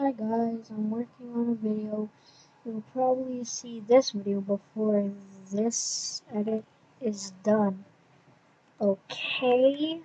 Hi guys, I'm working on a video. You'll probably see this video before this edit is done. Okay,